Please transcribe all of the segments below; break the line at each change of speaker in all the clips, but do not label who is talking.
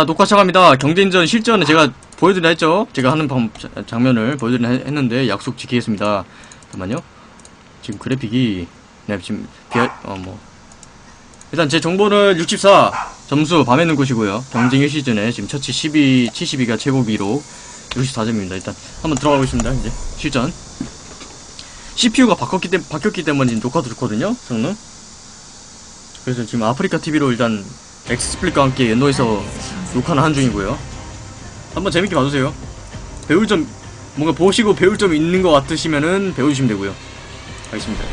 자 녹화 시작합니다. 경쟁전 실전은 제가 보여드리라 했죠. 제가 하는 방, 자- 장면을 보여드리라 했- 했는데 약속 지키겠습니다. 잠깐만요. 지금 그래픽이 네 지금 비하 어뭐. 일단 제 정보는 64 점수 밤에 는 곳이고요. 경쟁 1시즌에 지금 처치 12 72가 최고 기록 64점입니다. 일단 한번 들어가보겠습니다 이제. 실전. CPU가 때, 바뀌었기 때문에 지금 녹화도 좋거든요 성능. 그래서 지금 아프리카 TV로 일단 XSplit과 함께 엔노에서 녹화는 한 중이고요. 한번 재밌게 봐주세요. 배울 점 뭔가 보시고 배울 점 있는 것 같으시면은 배워주시면 되고요. 알겠습니다.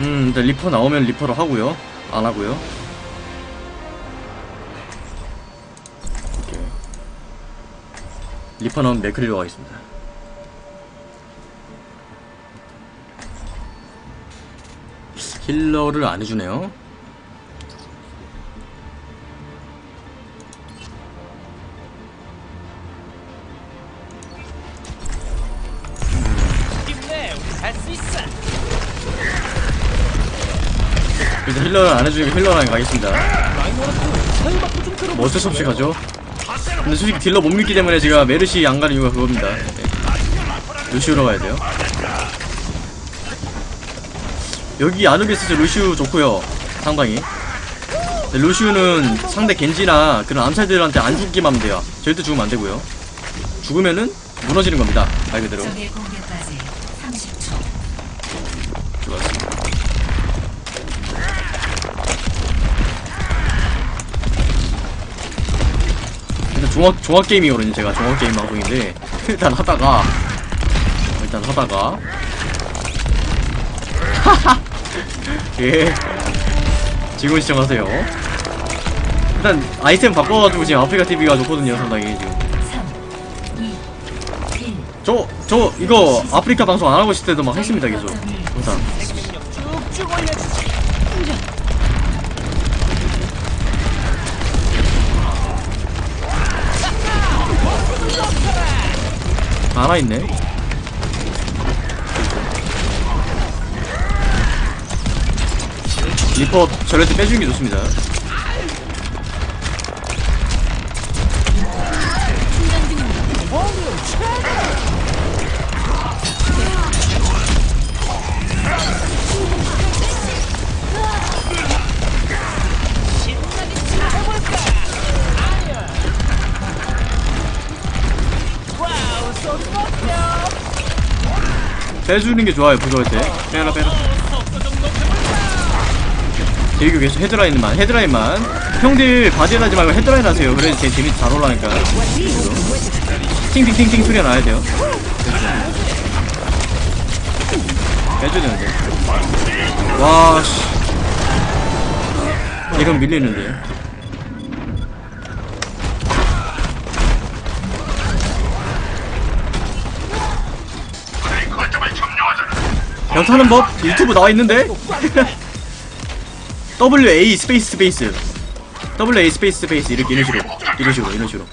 음 일단 리퍼 나오면 리퍼로 하고요. 안 하고요. 오케이. 리퍼 나오면 맥크리로 가겠습니다. 힐러를 안 해주네요. 일단 힐러를 안 해주니까 힐러랑 가겠습니다. 뭐 어쩔 수 없이 가죠. 근데 솔직히 딜러 못 믿기 때문에 제가 메르시 안 가는 이유가 그겁니다. 네. 루시우로 가야 돼요. 여기 아누비스 루시우 좋고요. 상당히. 근데 루시우는 상대 겐지나 그런 암살들한테 안 죽기만 하면 돼요. 절대 죽으면 안 되고요. 죽으면은 무너지는 겁니다. 말 그대로.
적의 공격까지 30초.
좋았습니다. 일단 종합 종합 게임이거든요. 제가 종합 게임 방송인데 일단 하다가 일단 하다가 예 지금 시청하세요. 일단 아이템 바꿔가지고 지금 아프리카 TV가 좋거든요. 상당히 지금
3, 2, 1.
저저 이거 아프리카 방송 안 하고 있을 때도 막 했습니다 계속 항상.
생명력 쭉쭉 올려주지
하나 있네. 리퍼 전례트 빼주는 게 좋습니다. 빼주는 게 좋아요, 부조할 때. 빼라, 빼라. 대교 계속 헤드라인만, 헤드라인만. 형들 바디에 하지 말고 헤드라인 하세요. 그래야 제 재미 잘 올라가니까. 팅팅팅팅 소리가 나야 돼요. 빼줘야 되는데. 와, 씨. 이건 밀리는데. 벽 타는 법 유튜브 나와 있는데 W A space space W A space space 이렇게 이런 식으로. 이런 식으로 이런 식으로.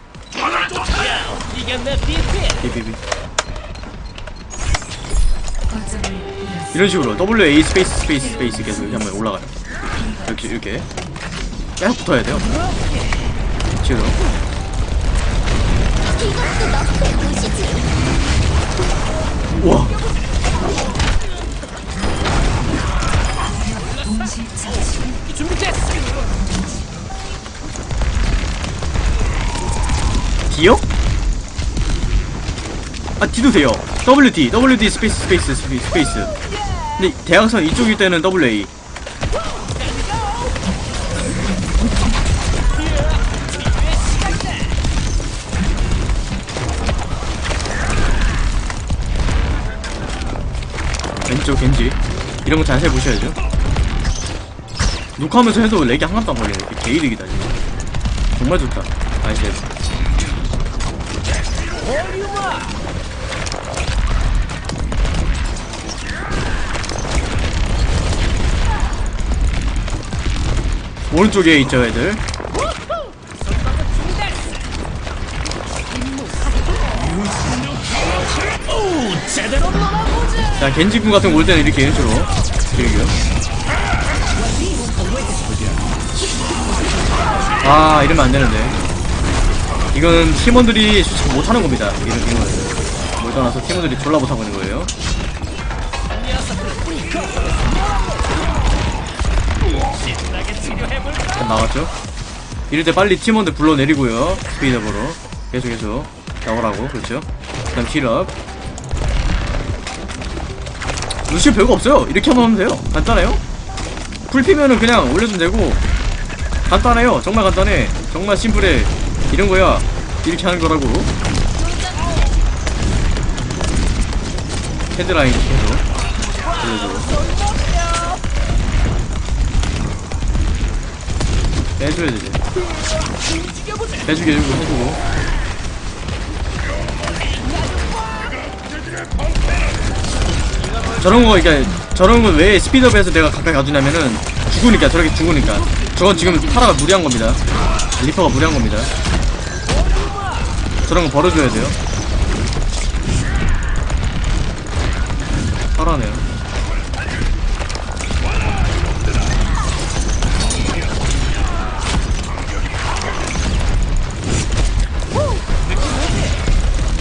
이런 식으로. W A space space space 계속 이렇게 한번 올라가요. 이렇게 이렇게. 계속 붙어야 돼요. 지금. 우와 D요? 아 D도 돼요. WD WD 스페이스 스페이스 스페이스 근데 대항선 이쪽일 때는 WA 왼쪽 겐지. 이런 거 자세히 보셔야죠 녹화하면서 해도 lag이 하나도 안 걸리네. 개이득이다 지금 정말 좋다. nice 오른쪽에 있죠 애들?
자
겐지군 같은 거 올 때는 이렇게 이런 식으로 그리고요 아 이러면 안 되는데. 이거는 팀원들이 솔직히 못하는 겁니다. 이런 이거는 뭘 떠나서 팀원들이 졸라 못하고 있는 거예요? 일단 나왔죠? 이럴 때 빨리 팀원들 불러내리고요. 스피드업으로. 계속 계속. 나오라고. 그렇죠? 그 다음 힐업. 루시 별거 없어요. 이렇게 하면 돼요. 간단해요? 풀피면은 그냥 올려주면 되고 간단해요. 정말 간단해. 정말 심플해. 이런 거야. 이렇게 하는 거라고. 헤드라인 계속 올려주고. 빼줘야 되지. 빼주게 해주고 해주고. 저런 거 그러니까 저런 건왜 스피드업에서 내가 가까이 가주냐면은 죽으니까 저렇게 죽으니까 저건 지금 파라가 무리한 겁니다 리퍼가 무리한 겁니다 저런 거 벌어줘야 돼요 파라네요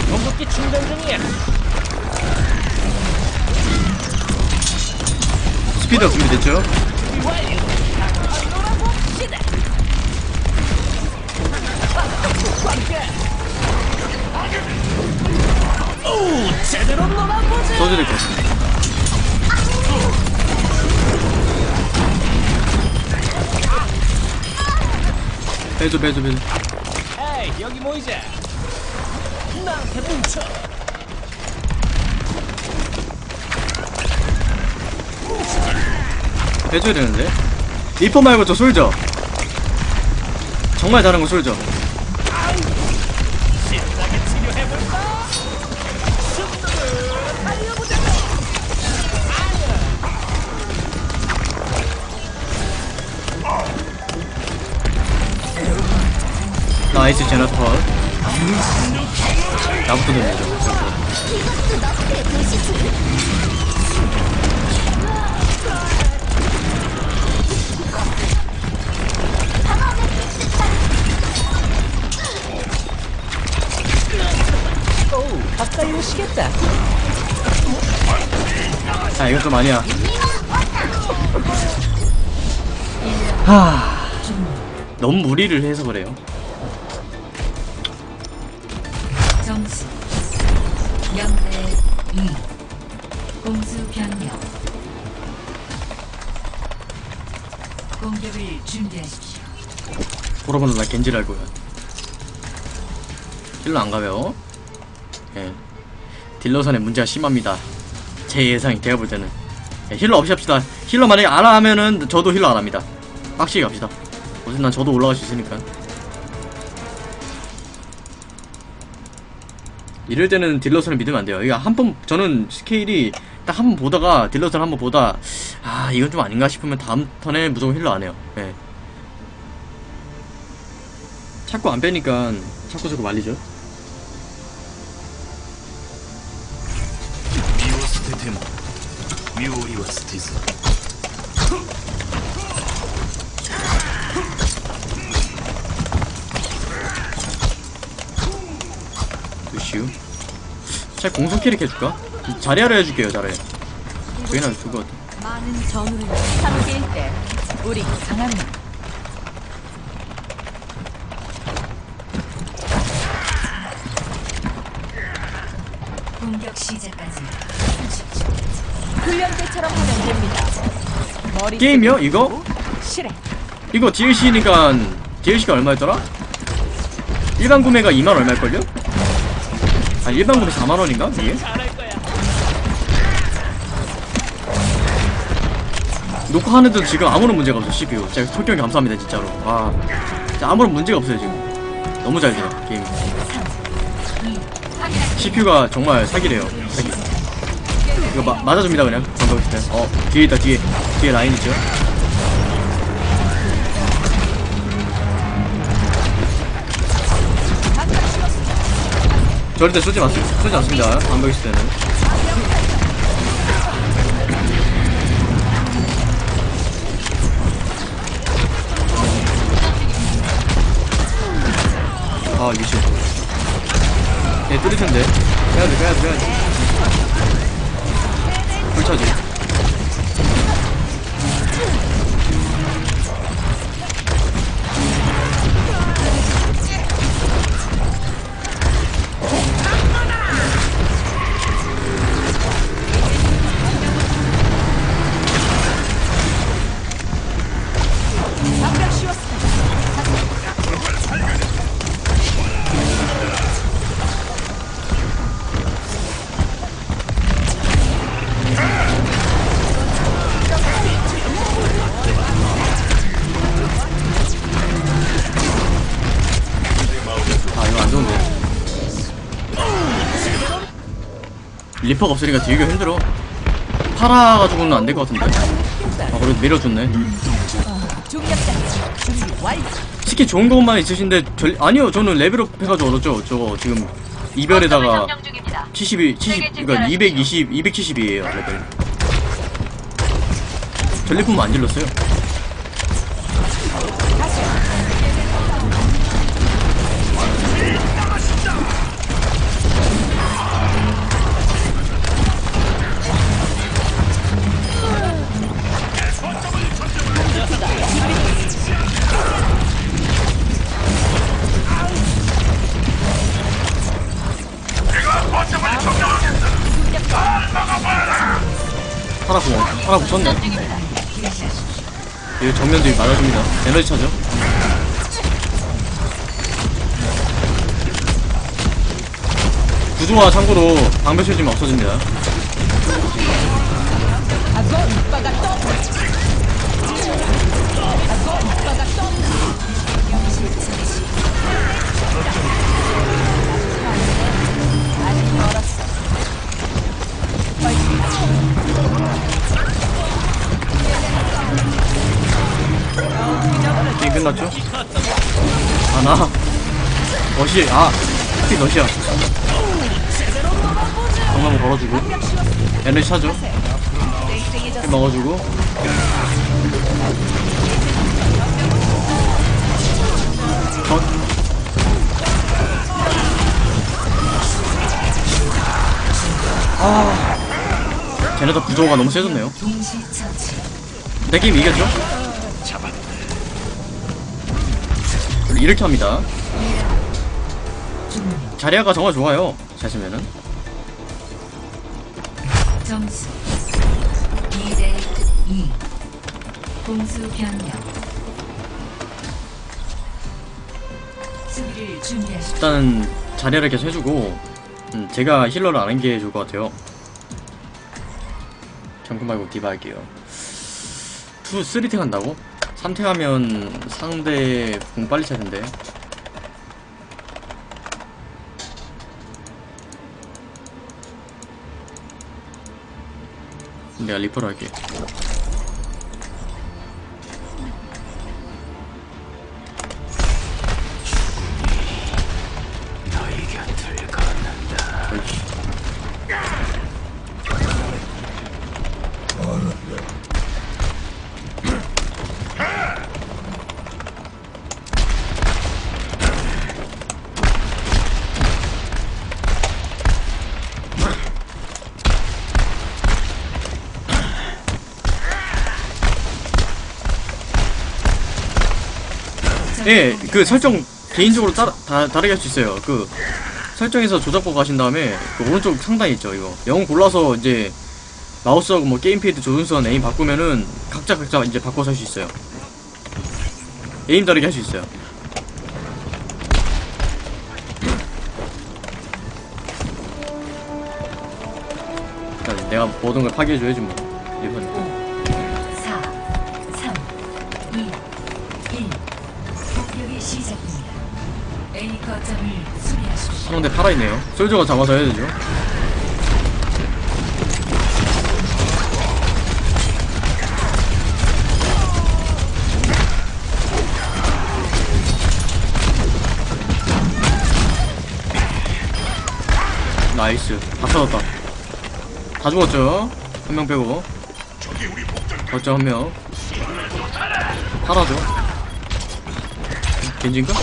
공급기 충전 중이야.
스피드업 준비됐죠?
놀아보자.
써줘야 될것 같습니다 빼줘 빼줘 빼줘
에이, 여기 모이자. 나한테 뭉쳐.
해줘야 되는데 리퍼 말고 저 솔져 정말 잘하는 거 솔져 나이스 제나터 나부터 돌리죠. 아 이건 좀 아니야. 하 너무 무리를 해서 그래요
준비하십시오.
돌아보는 나 겐지를 할 거야 딜러 안 가요 예. 딜러선의 문제가 심합니다. 제 예상이 제가 볼 때는. 예, healer 없이 합시다. healer 만약에 안 하면은 저도 healer 안 합니다. 빡시게 갑시다. 어쨌든 난 저도 올라갈 수 있으니까. 이럴 때는 딜러선을 믿으면 안 돼요. 이거 한 번 저는 스케일이 딱 한 번 보다가 딜러스를 한 번 보다 아 이건 좀 아닌가 싶으면 다음 턴에 무조건 healer 안 해요. 예. 자꾸 안 빼니까 자꾸 자꾸 말리죠? 두슈. 자 공성 캐릭 해줄까? 자리하려 해줄게요 자리 저희는 그거
많은 전우를 함께일 때 우리 강합니다.
공격 시작까지 30초
훈련 때처럼 하면 됩니다. 머리
게임이요? 이거?
실행.
이거 DLC니까 DLC가 얼마였더라? 일반 구매가 2만 얼마일걸요? 아 일반 구매 4만 원인가? 이게? 녹화하는데도 지금 아무런 문제가 없어 CPU 진짜 솔직히 감사합니다 진짜로. 와 진짜 아무런 문제가 없어요 지금. 너무 잘 돼요 게임이 CPU가 정말 사기래요 사기. 이거 마, 맞아줍니다 그냥. 방금 있을 때어 뒤에 있다 뒤에. 뒤에 라인 있죠? 절대 쏘지 마세요 쏘지 않습니다 방금 있을 때는 아 미친 얘 뚫릴 텐데. 빼야돼 빼야돼 빼야돼. 불차지 리퍼가 없으니까 되게 힘들어. 파라 가지고는 안 될 것 같은데? 아 그래도 밀어줬네. 스킬 좋은 것만 있으신데 절, 아니요 저는 level up 해가지고 얻었죠. 저거 지금 이별에다가 72 70 그니까 220 270이에요 레벨. 전리품 안 질렀어요 하나 구 하나 구 썼네. 이거 정면 들이 맞아줍니다. 에너지 차죠? 구조와 참고로 방벽 실지면 없어집니다 너시 아 하필 너시야 방금 걸어주고 에너지 차죠 힘 먹어주고 컷 아, 쟤네도 구조가 너무 세졌네요. 내 게임 이겼죠? 이렇게 합니다. 자리아가 정말 좋아요. 잘 쓰면은.
점수 2대 2. 공수 변경. 수비를 준비하십시오.
일단은 자리아를 계속 해주고, 음, 제가 힐러를 안 하는 게 좋을 것 같아요. 경금 말고 디바 할게요. 2, 3탱 한다고? 3탱 하면 상대 공 빨리 차 텐데. 내가 리 예, 그 설정 개인적으로 따, 다, 다르게 할 수 있어요. 그 설정에서 조작법 가신 다음에 그 오른쪽 상단에 있죠. 이거 영웅 골라서 이제 마우스하고 뭐 게임패드 조준선 에임 바꾸면은 각자 각자 이제 바꿔서 할 수 있어요. 에임 다르게 할 수 있어요. 내가 모든 걸 파괴해줘야지 뭐. 이번
4,
상대 살아있네요. 솔저가 잡아서 해야 되죠. 나이스. 다 찾았다. 다 죽었죠? 한 명 빼고. 거점 한 명. 살아죠. 겐진가?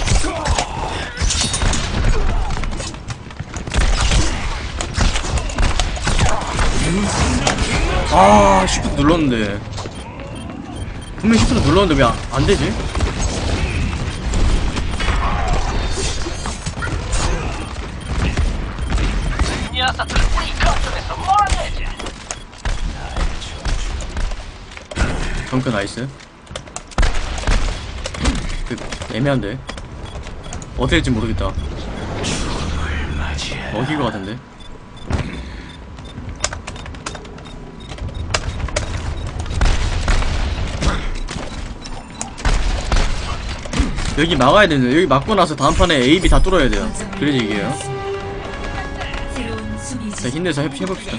아 시프트 눌렀는데 분명 시프트 눌렀는데 왜 안 되지?
녀석들 우리 거점에서 몰아내자.
정크 nice 그 애매한데 어떻게 될지 모르겠다 먹일 것 같은데 여기 막아야 되는데 여기 막고 나서 다음 판에 A, B 다 뚫어야 돼요 그래야
수비지.
자 힘내서 해, 해봅시다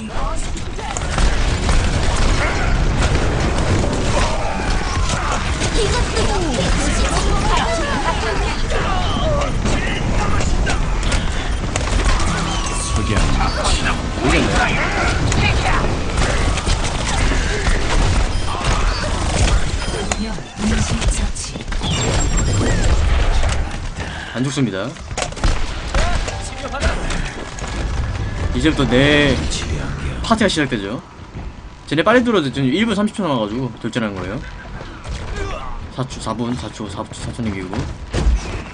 처치.
안 죽습니다. 이제부터 내 파티가 시작되죠. 쟤네 빨리 들어도 지금 1분 30초 남아가지고 돌진하는 거예요. 4초 4분 4초 4초 4초 남기고.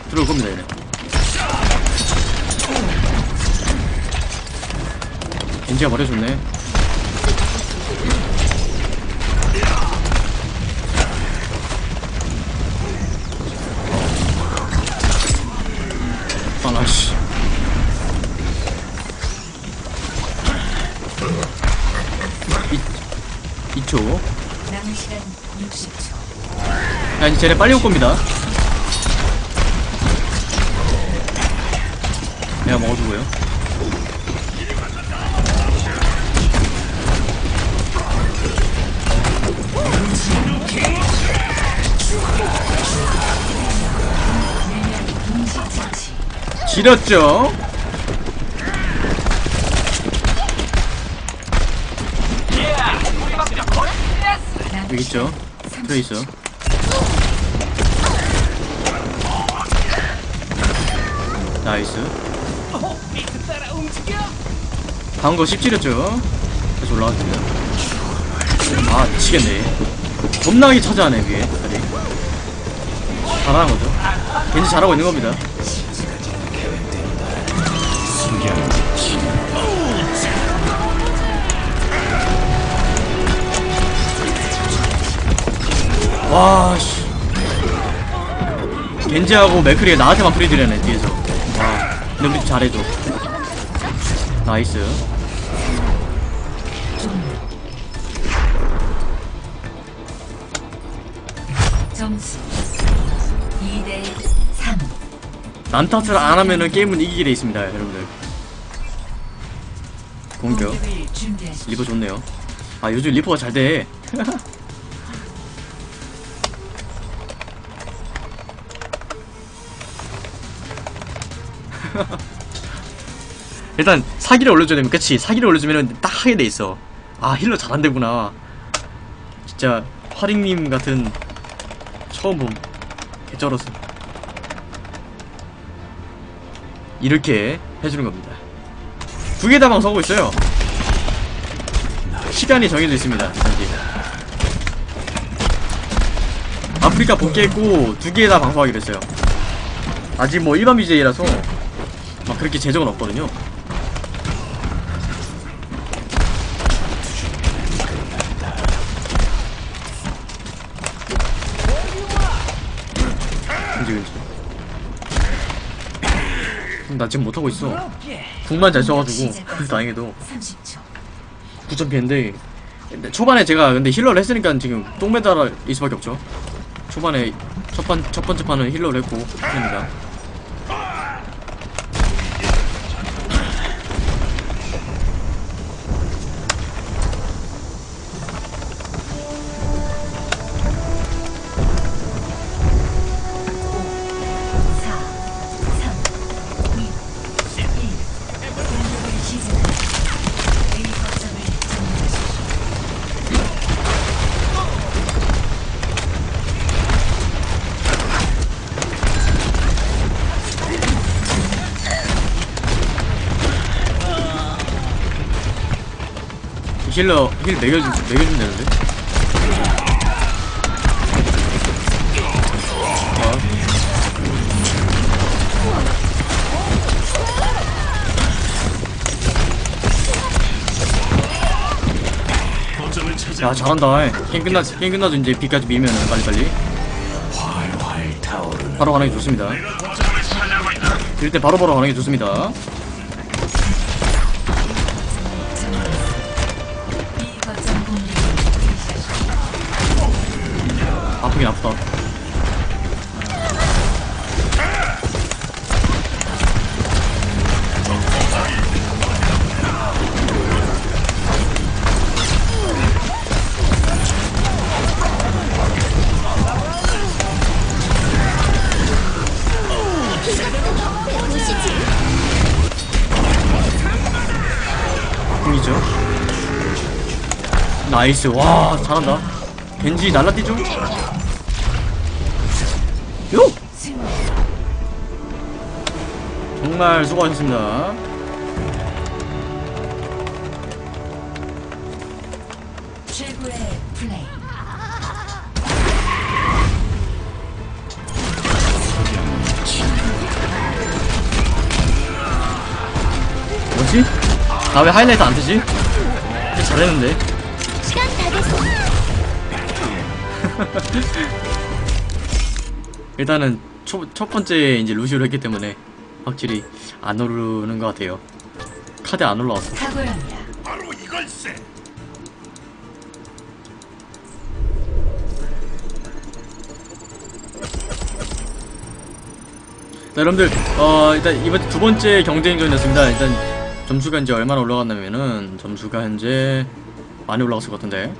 들어올 겁니다 얘네. 겐지가 버려줬네 아나 씨 이 2초
남은 시간 60초.
야 이제 쟤네 빨리 올 겁니다. 내가 먹어주고요 지렸죠? 여기 있죠? 트레이서 nice. 거 씹지렸죠? 다시 올라갔습니다. 아 미치겠네. 겁나게 차지하네 위에 다리. 잘하는 거죠? 겐지 잘하고 있는 겁니다 와씨 겐지하고 맥크리가 나한테만 free딜 넣네 뒤에서 와 근데 우리 잘해줘 nice
점수 2대 3.
남 탓을 안 하면은 게임은 이기게 돼 있습니다, 여러분들. 공격. 리퍼 좋네요. 아, 요즘 리퍼가 잘 돼. 일단 사기를 올려줘야 되면 그치? 사기를 올려주면 딱 하게 돼 있어. 아 힐러 잘한대구나. 진짜 화링님 같은 처음 봄. 개쩔었어 이렇게 해주는 겁니다. 두 개 다 방송하고 있어요. 시간이 정해져 있습니다 현재 아프리카 복귀했고 두 개 다 방송하기로 했어요. 아직 뭐 일반 BJ라서 막 그렇게 재정은 없거든요 나 지금 못하고 있어. 궁만 잘 써가지고. 다행히도.
30초.
9점 피했는데 근데 초반에 제가 근데 힐러를 했으니까 지금 똥매달일 수밖에 없죠. 초반에 첫, 번, 첫 번째 판은 힐러를 했고 합니다 healer heal 먹여주 먹여주면 되는데.
찾아
야 잘한다. 게임 끝나 게임 끝나도 이제 B까지 밀면은 빨리 빨리.
활활 타오르는
바로 가는 게 좋습니다. 이럴 때 바로 바로 가는 게 좋습니다. 아프다. 궁이죠. 나이스. 와, 잘한다. 겐지 날라뛰죠? 요! 정말 수고하셨습니다.
최고의 플레이.
뭐지? 나 왜 하이라이트 안 뜨지? 잘했는데.
시간 다 됐어.
일단은 초, 첫 번째 이제 루시오를 했기 때문에 확실히 안 오르는 것 같아요. 카드 안 올라왔어.
탁월합니다.
바로 이걸세
자, 여러분들, 어, 일단 이번 두 번째 경쟁전이었습니다. 일단 점수가 이제 얼마나 올라갔냐면은 점수가 현재 많이 올라갔을 것 같은데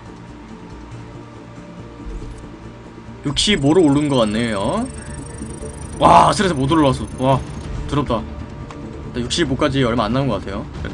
65로 오른 것 같네요. 와, 스트레스 못 올라왔어. 와, 더럽다. 65까지 얼마 안 남은 것 같아요. 자,